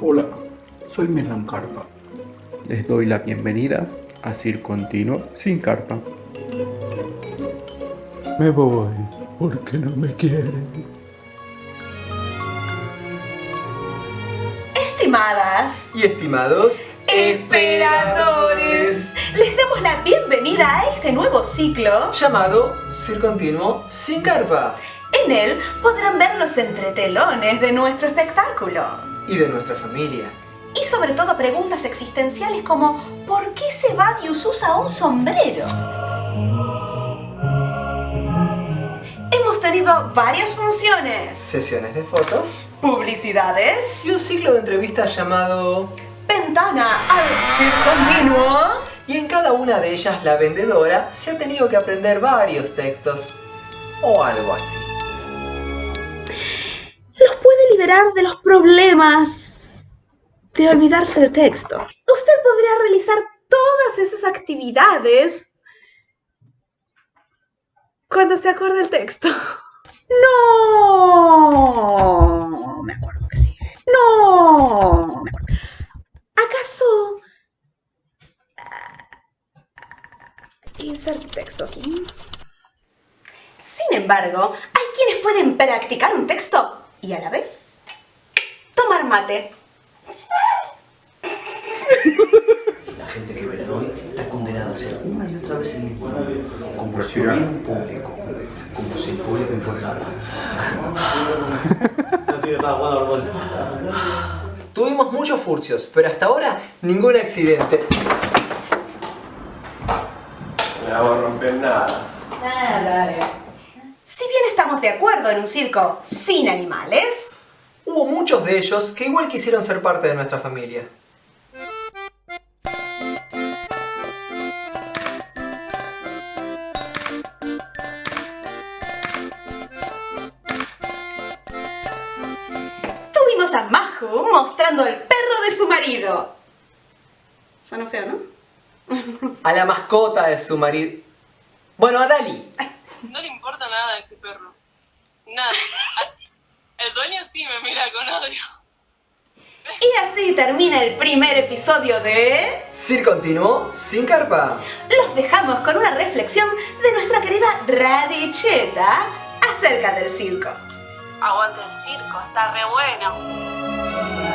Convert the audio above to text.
Hola, soy Melan Carpa. Les doy la bienvenida a Cir Continuo sin carpa. Me voy porque no me quieren. Estimadas y estimados esperadores, les damos la bienvenida a este nuevo ciclo llamado Cir Continuo sin carpa. En él podrán ver los entretelones de nuestro espectáculo. Y de nuestra familia. Y sobre todo preguntas existenciales como ¿por qué se va Dios usa un sombrero? Hemos tenido varias funciones. Sesiones de fotos. Publicidades. Y un ciclo de entrevistas llamado... Ventana al Continuo. Y en cada una de ellas la vendedora se ha tenido que aprender varios textos. O algo así liberar de los problemas de olvidarse el texto. Usted podría realizar todas esas actividades cuando se acuerda el texto. No, me acuerdo que sí. No, me acuerdo. ¿Acaso insert texto aquí? Sin embargo, hay quienes pueden practicar un texto y a la vez tomar mate. La gente que verán hoy está condenada a ser una y otra vez el mismo como si hubiera un público, como si el público importara. Tuvimos muchos furcios, pero hasta ahora ningún accidente. No voy a romper nada. Nada. Si bien estamos de acuerdo en un circo sin animales, hubo muchos de ellos que igual quisieron ser parte de nuestra familia. Tuvimos a Mahu mostrando el perro de su marido. Sonó feo, ¿no? A la mascota de su marido. Bueno, a Dali. No le importa nada a ese perro. Nada. El dueño sí me mira con odio. Y así termina el primer episodio de... Cir Continuo sin carpa. Los dejamos con una reflexión de nuestra querida Radicheta acerca del circo. Aguanta el circo, está re bueno.